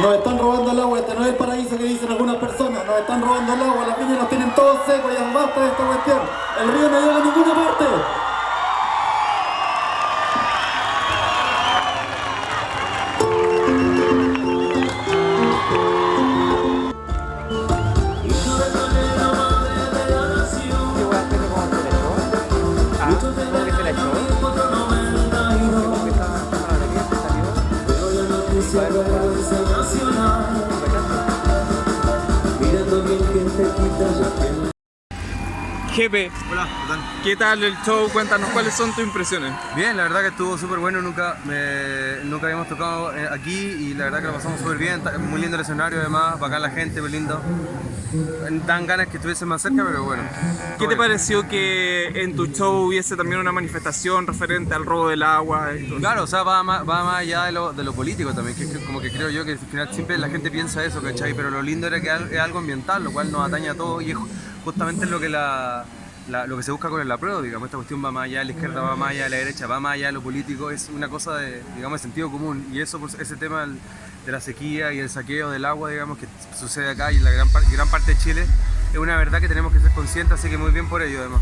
Nos están robando el agua, este no es el paraíso que dicen algunas personas. Nos están robando el agua, las piñas nos tienen todos secos, ya basta de esta cuestión. El río no llega a ninguna parte. Jepe, Hola, ¿qué tal? ¿qué tal el show? Cuéntanos cuáles son tus impresiones. Bien, la verdad que estuvo súper bueno, nunca, nunca habíamos tocado eh, aquí y la verdad que lo pasamos súper bien, muy lindo el escenario además, bacán la gente, muy lindo. Dan ganas que estuviesen más cerca, pero bueno. ¿Qué te pareció que en tu show hubiese también una manifestación referente al robo del agua? y todo? Claro, o sea, va más, va más allá de lo, de lo político también, que, es como que creo yo que al final siempre la gente piensa eso, ¿cachai? Pero lo lindo era que es algo ambiental, lo cual nos atañe a todos y es ju- justamente lo que la... la- lo que se busca con el apruebo, digamos, esta cuestión va más allá la izquierda, va más allá la derecha, va más allá lo político, es una cosa de, digamos, de sentido común. Y eso, pues, ese tema de la sequía y el saqueo del agua, digamos, que sucede acá y en la gran, gran parte de Chile, es una verdad que tenemos que ser conscientes, así que muy bien por ello, además.